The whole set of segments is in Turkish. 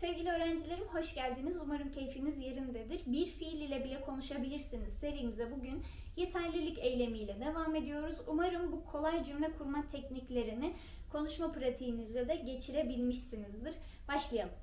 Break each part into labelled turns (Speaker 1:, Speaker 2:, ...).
Speaker 1: Sevgili öğrencilerim hoş geldiniz. Umarım keyfiniz yerindedir. Bir fiil ile bile konuşabilirsiniz. Serimize bugün yeterlilik eylemiyle devam ediyoruz. Umarım bu kolay cümle kurma tekniklerini konuşma pratiğinizde de geçirebilmişsinizdir. Başlayalım.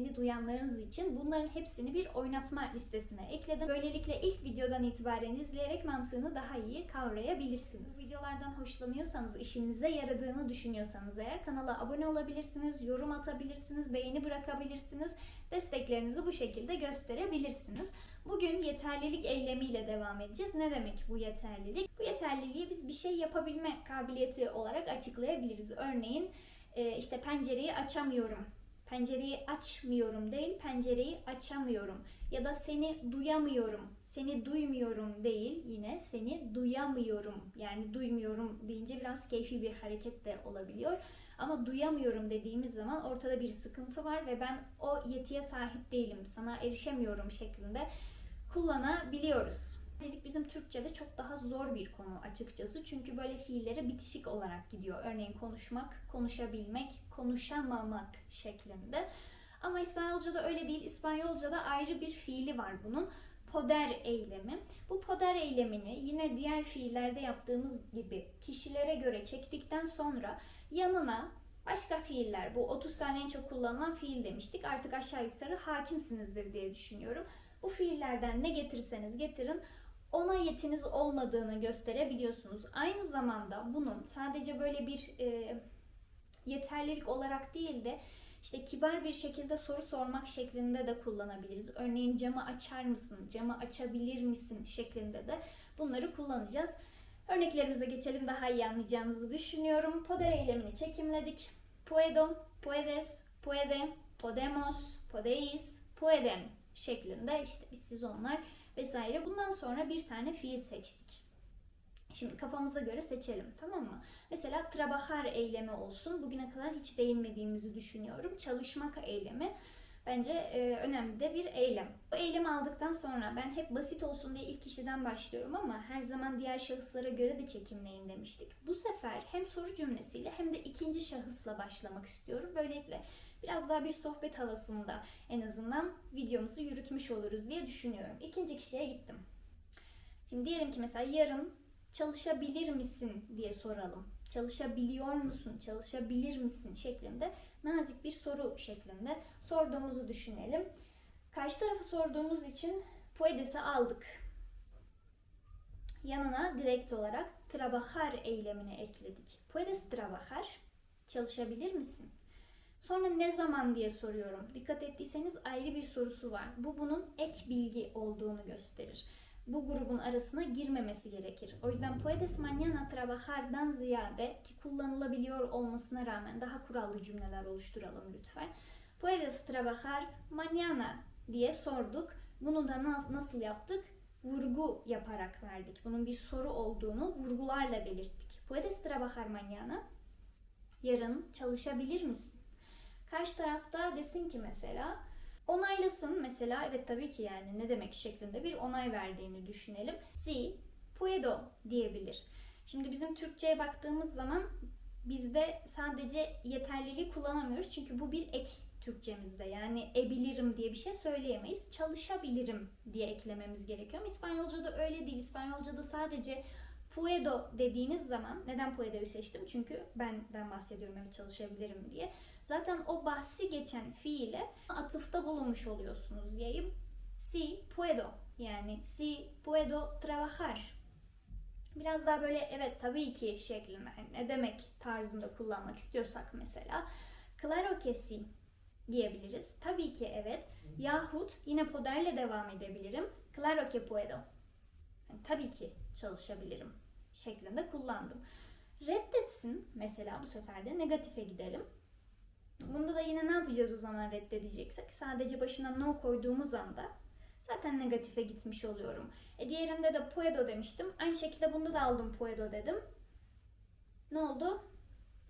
Speaker 1: Yeni duyanlarınız için bunların hepsini bir oynatma listesine ekledim. Böylelikle ilk videodan itibaren izleyerek mantığını daha iyi kavrayabilirsiniz. Bu videolardan hoşlanıyorsanız, işinize yaradığını düşünüyorsanız eğer kanala abone olabilirsiniz, yorum atabilirsiniz, beğeni bırakabilirsiniz. Desteklerinizi bu şekilde gösterebilirsiniz. Bugün yeterlilik eylemiyle devam edeceğiz. Ne demek bu yeterlilik? Bu yeterliliği biz bir şey yapabilme kabiliyeti olarak açıklayabiliriz. Örneğin e, işte pencereyi açamıyorum Pencereyi açmıyorum değil, pencereyi açamıyorum. Ya da seni duyamıyorum, seni duymuyorum değil, yine seni duyamıyorum. Yani duymuyorum deyince biraz keyfi bir hareket de olabiliyor. Ama duyamıyorum dediğimiz zaman ortada bir sıkıntı var ve ben o yetiye sahip değilim, sana erişemiyorum şeklinde kullanabiliyoruz. Dedik bizim Türkçe'de çok daha zor bir konu açıkçası. Çünkü böyle fiillere bitişik olarak gidiyor. Örneğin konuşmak, konuşabilmek, konuşamamak şeklinde. Ama İspanyolca'da öyle değil. İspanyolca'da ayrı bir fiili var bunun. Poder eylemi. Bu poder eylemini yine diğer fiillerde yaptığımız gibi kişilere göre çektikten sonra yanına başka fiiller, bu 30 tane en çok kullanılan fiil demiştik. Artık aşağı yukarı hakimsinizdir diye düşünüyorum. Bu fiillerden ne getirirseniz getirin ona yetiniz olmadığını gösterebiliyorsunuz. Aynı zamanda bunun sadece böyle bir e, yeterlilik olarak değil de işte kibar bir şekilde soru sormak şeklinde de kullanabiliriz. Örneğin camı açar mısın, camı açabilir misin şeklinde de bunları kullanacağız. Örneklerimize geçelim daha iyi anlayacağınızı düşünüyorum. Poder eylemini çekimledik. Puedo, puedes, puede, podemos, podeis, pueden şeklinde işte biz siz onlar vesaire. Bundan sonra bir tane fiil seçtik. Şimdi kafamıza göre seçelim tamam mı? Mesela trabajar eylemi olsun. Bugüne kadar hiç değinmediğimizi düşünüyorum. Çalışmak eylemi bence e, önemli de bir eylem. Bu eylemi aldıktan sonra ben hep basit olsun diye ilk kişiden başlıyorum ama her zaman diğer şahıslara göre de çekimleyin demiştik. Bu sefer hem soru cümlesiyle hem de ikinci şahısla başlamak istiyorum. Böylelikle biraz daha bir sohbet havasında en azından videomuzu yürütmüş oluruz diye düşünüyorum. İkinci kişiye gittim. Şimdi diyelim ki mesela yarın çalışabilir misin diye soralım. Çalışabiliyor musun? Çalışabilir misin? şeklinde nazik bir soru şeklinde sorduğumuzu düşünelim. Karşı tarafı sorduğumuz için puedes'i aldık. Yanına direkt olarak trabajar eylemini ekledik. Puedes trabajar? Çalışabilir misin? Sonra ne zaman diye soruyorum. Dikkat ettiyseniz ayrı bir sorusu var. Bu bunun ek bilgi olduğunu gösterir. Bu grubun arasına girmemesi gerekir. O yüzden puedes mañana trabajar'dan ziyade ki kullanılabiliyor olmasına rağmen daha kurallı cümleler oluşturalım lütfen. Puedes trabajar mañana diye sorduk. Bunu da nasıl yaptık? Vurgu yaparak verdik. Bunun bir soru olduğunu vurgularla belirttik. Puedes trabajar mañana? Yarın çalışabilir misin? Karşı tarafta desin ki mesela onaylasın mesela evet tabii ki yani ne demek şeklinde bir onay verdiğini düşünelim. Si puedo diyebilir. Şimdi bizim Türkçe'ye baktığımız zaman bizde sadece yeterliliği kullanamıyoruz. Çünkü bu bir ek Türkçemizde. Yani ebilirim diye bir şey söyleyemeyiz. Çalışabilirim diye eklememiz gerekiyor. Ama İspanyolca'da öyle değil. İspanyolca'da sadece Puedo dediğiniz zaman, neden Puedo'yu seçtim? Çünkü benden bahsediyorum evet çalışabilirim diye. Zaten o bahsi geçen fiile atıfta bulunmuş oluyorsunuz diyeyim. Si puedo yani si puedo trabajar. Biraz daha böyle evet tabii ki şeklinde hani ne demek tarzında kullanmak istiyorsak mesela claro que si diyebiliriz. Tabii ki evet. Yahut yine poderle devam edebilirim. Claro que puedo. Yani tabii ki çalışabilirim şeklinde kullandım. Reddetsin mesela bu sefer de negatife gidelim. Bunda da yine ne yapacağız o zaman reddedeceksek? Sadece başına no koyduğumuz anda zaten negatife gitmiş oluyorum. E diğerinde de puedo demiştim. Aynı şekilde bunda da aldım puedo dedim. Ne oldu?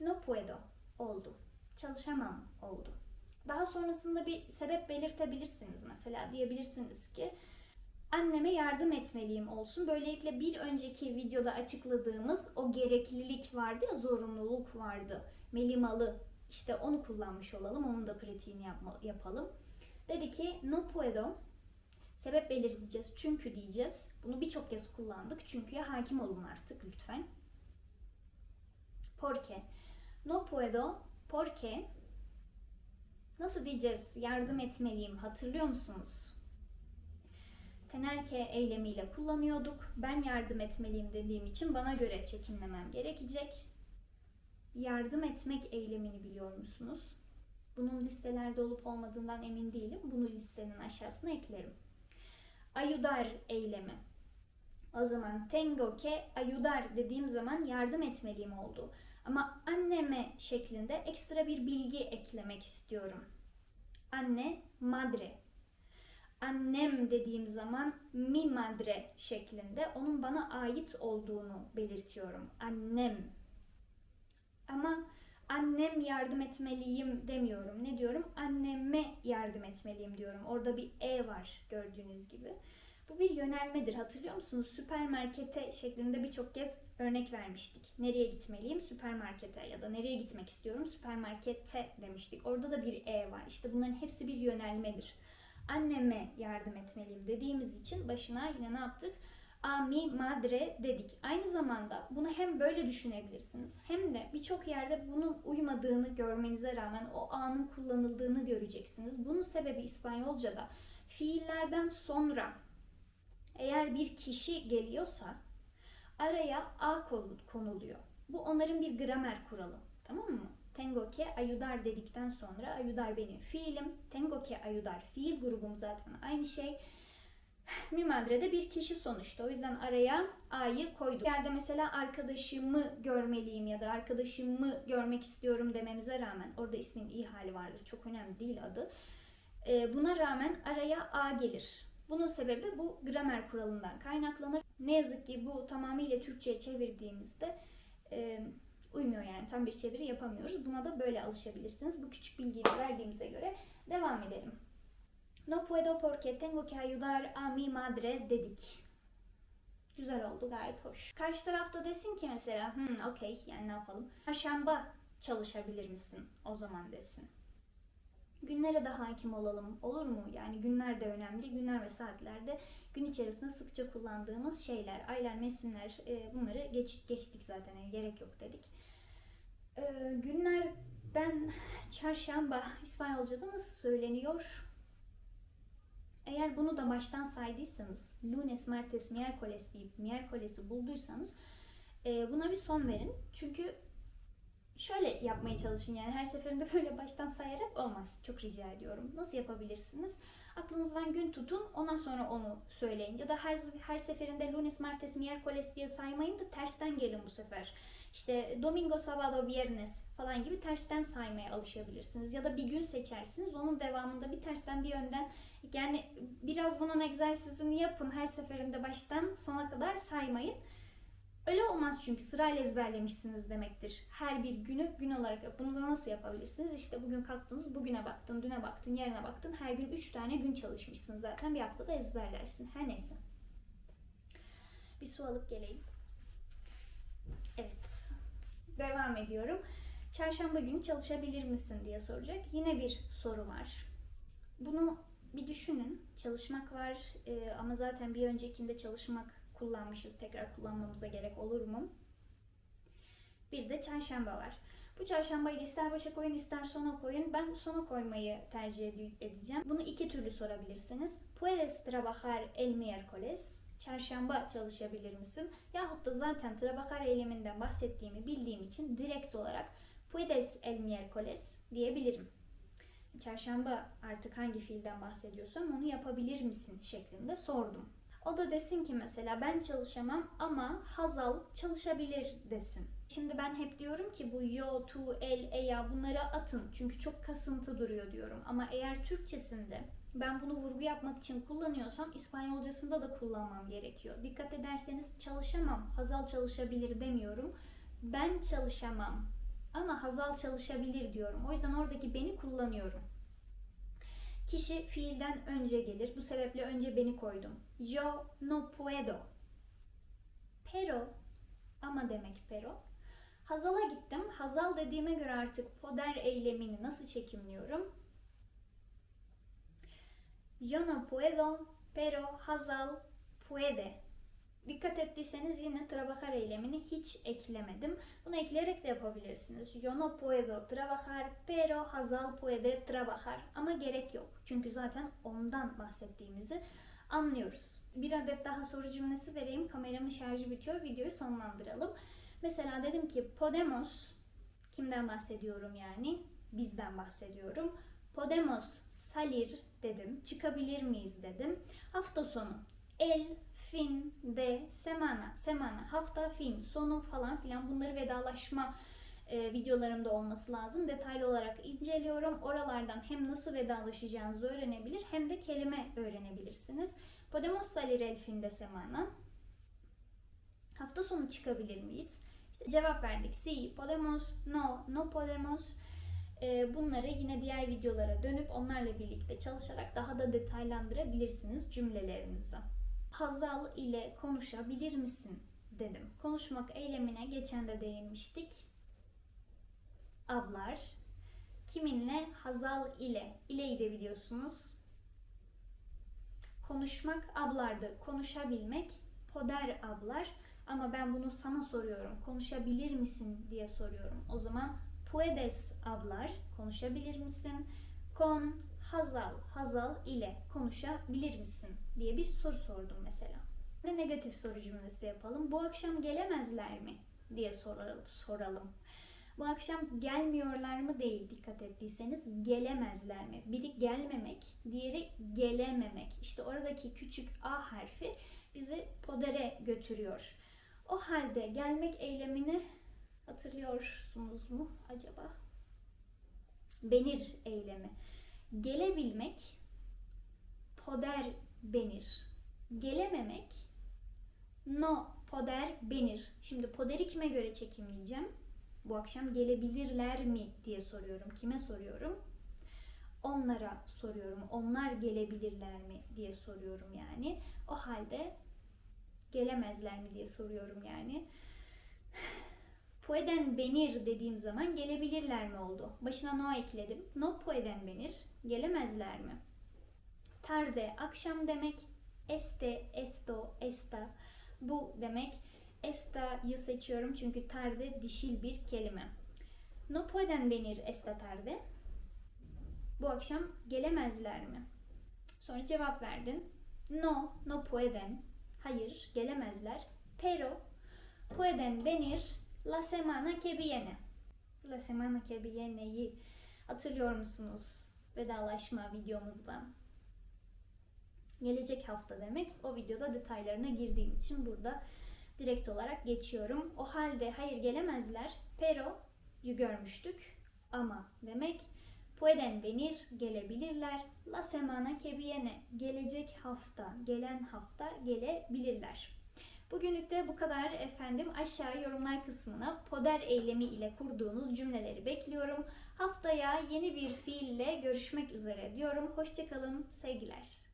Speaker 1: No puedo oldu. Çalışamam oldu. Daha sonrasında bir sebep belirtebilirsiniz. Mesela diyebilirsiniz ki anneme yardım etmeliyim olsun. Böylelikle bir önceki videoda açıkladığımız o gereklilik vardı ya zorunluluk vardı. Melimalı işte onu kullanmış olalım. Onun da pratiğini yapma, yapalım. Dedi ki no puedo sebep belirteceğiz. Çünkü diyeceğiz. Bunu birçok kez kullandık. Çünkü'ye hakim olun artık lütfen. Porque. No puedo porque Nasıl diyeceğiz? Yardım etmeliyim. Hatırlıyor musunuz? Tenerke eylemiyle kullanıyorduk. Ben yardım etmeliyim dediğim için bana göre çekimlemem gerekecek. Yardım etmek eylemini biliyor musunuz? Bunun listelerde olup olmadığından emin değilim. Bunu listenin aşağısına eklerim. Ayudar eylemi. O zaman tengo que ayudar dediğim zaman yardım etmeliyim oldu. Ama anneme şeklinde ekstra bir bilgi eklemek istiyorum. Anne, madre. Annem dediğim zaman mi madre şeklinde onun bana ait olduğunu belirtiyorum. Annem. Ama annem yardım etmeliyim demiyorum. Ne diyorum? Anneme yardım etmeliyim diyorum. Orada bir e var gördüğünüz gibi. Bu bir yönelmedir. Hatırlıyor musunuz? Süpermarkete şeklinde birçok kez örnek vermiştik. Nereye gitmeliyim? Süpermarkete ya da nereye gitmek istiyorum? Süpermarkete demiştik. Orada da bir e var. İşte bunların hepsi bir yönelmedir. Anneme yardım etmeliyim dediğimiz için başına yine ne yaptık? A mi madre dedik. Aynı zamanda bunu hem böyle düşünebilirsiniz hem de birçok yerde bunun uymadığını görmenize rağmen o anın kullanıldığını göreceksiniz. Bunun sebebi İspanyolca'da fiillerden sonra eğer bir kişi geliyorsa araya a konuluyor. Bu onların bir gramer kuralı. Tamam mı? Tengo que ayudar dedikten sonra ayudar benim fiilim. Tengo que ayudar fiil grubum zaten aynı şey. Mi madre de bir kişi sonuçta. O yüzden araya a'yı koyduk. Yerde mesela arkadaşımı görmeliyim ya da arkadaşımı görmek istiyorum dememize rağmen orada ismin iyi hali vardır. Çok önemli değil adı. Buna rağmen araya a gelir. Bunun sebebi bu gramer kuralından kaynaklanır. Ne yazık ki bu tamamıyla Türkçe'ye çevirdiğimizde uymuyor yani tam bir çeviri yapamıyoruz. Buna da böyle alışabilirsiniz. Bu küçük bilgiyi verdiğimize göre devam edelim. No puedo porque tengo que ayudar a mi madre dedik. Güzel oldu gayet hoş. Karşı tarafta desin ki mesela hmm, okey yani ne yapalım. Çarşamba çalışabilir misin o zaman desin günlere de hakim olalım olur mu? Yani günler de önemli. Günler ve saatlerde gün içerisinde sıkça kullandığımız şeyler, aylar, mevsimler e, bunları geç, geçtik zaten yani gerek yok dedik. E, günlerden çarşamba İspanyolca'da nasıl söyleniyor? Eğer bunu da baştan saydıysanız, lunes, martes, miércoles deyip miércoles'i bulduysanız e, buna bir son verin. Çünkü şöyle yapmaya çalışın yani her seferinde böyle baştan sayarak olmaz. Çok rica ediyorum. Nasıl yapabilirsiniz? Aklınızdan gün tutun ondan sonra onu söyleyin. Ya da her, her seferinde lunes, martes, miércoles diye saymayın da tersten gelin bu sefer. İşte domingo, sábado, viernes falan gibi tersten saymaya alışabilirsiniz. Ya da bir gün seçersiniz. Onun devamında bir tersten bir önden yani biraz bunun egzersizini yapın. Her seferinde baştan sona kadar saymayın. Öyle olmaz çünkü sırayla ezberlemişsiniz demektir. Her bir günü gün olarak yap. Bunu da nasıl yapabilirsiniz? İşte bugün kalktınız, bugüne baktın, düne baktın, yarına baktın. Her gün 3 tane gün çalışmışsın zaten. Bir haftada ezberlersin. Her neyse. Bir su alıp geleyim. Evet. Devam ediyorum. Çarşamba günü çalışabilir misin diye soracak. Yine bir soru var. Bunu bir düşünün. Çalışmak var ee, ama zaten bir öncekinde çalışmak kullanmışız. Tekrar kullanmamıza gerek olur mu? Bir de çarşamba var. Bu çarşambayı ister başa koyun ister sona koyun. Ben sona koymayı tercih edeceğim. Bunu iki türlü sorabilirsiniz. Puedes trabajar el miércoles? Çarşamba çalışabilir misin? Yahut da zaten trabajar eyleminden bahsettiğimi bildiğim için direkt olarak puedes el miércoles diyebilirim. Çarşamba artık hangi fiilden bahsediyorsam onu yapabilir misin şeklinde sordum. O da desin ki mesela ben çalışamam ama Hazal çalışabilir desin. Şimdi ben hep diyorum ki bu yo, tu, el, eya bunları atın. Çünkü çok kasıntı duruyor diyorum. Ama eğer Türkçesinde ben bunu vurgu yapmak için kullanıyorsam İspanyolcasında da kullanmam gerekiyor. Dikkat ederseniz çalışamam, Hazal çalışabilir demiyorum. Ben çalışamam ama Hazal çalışabilir diyorum. O yüzden oradaki beni kullanıyorum. Kişi fiilden önce gelir. Bu sebeple önce beni koydum. Yo no puedo. Pero ama demek pero. Hazal'a gittim. Hazal dediğime göre artık poder eylemini nasıl çekimliyorum? Yo no puedo, pero Hazal puede. Dikkat ettiyseniz yine trabajar eylemini hiç eklemedim. Bunu ekleyerek de yapabilirsiniz. Yo no puedo trabajar, pero Hazal puede trabajar. Ama gerek yok. Çünkü zaten ondan bahsettiğimizi anlıyoruz. Bir adet daha soru cümlesi vereyim. Kameramın şarjı bitiyor. Videoyu sonlandıralım. Mesela dedim ki podemos kimden bahsediyorum yani? Bizden bahsediyorum. Podemos salir dedim. Çıkabilir miyiz dedim. Hafta sonu. El, fin, de, semana. Semana, hafta, fin, sonu falan filan bunları vedalaşma e, videolarımda olması lazım. Detaylı olarak inceliyorum. Oralardan hem nasıl vedalaşacağınızı öğrenebilir hem de kelime öğrenebilirsiniz. Podemos salir el fin de semana. Hafta sonu çıkabilir miyiz? İşte cevap verdik. Si, podemos, no, no podemos. Ee, bunları yine diğer videolara dönüp onlarla birlikte çalışarak daha da detaylandırabilirsiniz cümlelerinizi. Hazal ile konuşabilir misin dedim. Konuşmak eylemine geçen de değinmiştik. Ablar. Kiminle? Hazal ile. İleyi de biliyorsunuz. Konuşmak ablardı. Konuşabilmek poder ablar. Ama ben bunu sana soruyorum. Konuşabilir misin diye soruyorum. O zaman puedes ablar konuşabilir misin? Con Hazal, Hazal ile konuşabilir misin diye bir soru sordum mesela. Ve negatif soru cümlesi yapalım. Bu akşam gelemezler mi diye soralım. Bu akşam gelmiyorlar mı değil dikkat ettiyseniz gelemezler mi? Biri gelmemek, diğeri gelememek. İşte oradaki küçük A harfi bizi podere götürüyor. O halde gelmek eylemini hatırlıyorsunuz mu acaba? Benir eylemi. Gelebilmek poder benir. Gelememek no poder benir. Şimdi poderi kime göre çekimleyeceğim? Bu akşam gelebilirler mi diye soruyorum. Kime soruyorum? Onlara soruyorum. Onlar gelebilirler mi diye soruyorum yani. O halde gelemezler mi diye soruyorum yani. Pueden venir dediğim zaman gelebilirler mi oldu? Başına no ekledim. No pueden venir. Gelemezler mi? Tarde akşam demek. Este, esto, esta. Bu demek. Esta'yı seçiyorum çünkü tarde dişil bir kelime. No pueden venir esta tarde. Bu akşam gelemezler mi? Sonra cevap verdin. No, no pueden. Hayır, gelemezler. Pero pueden venir la semana que viene. La semana que viene'yi hatırlıyor musunuz? Vedalaşma videomuzdan. Gelecek hafta demek. O videoda detaylarına girdiğim için burada direkt olarak geçiyorum. O halde hayır gelemezler. Pero'yu görmüştük. Ama demek pueden venir gelebilirler. La semana que viene gelecek hafta, gelen hafta gelebilirler. Bugünlük de bu kadar efendim. Aşağı yorumlar kısmına poder eylemi ile kurduğunuz cümleleri bekliyorum. Haftaya yeni bir fiille görüşmek üzere diyorum. Hoşçakalın, sevgiler.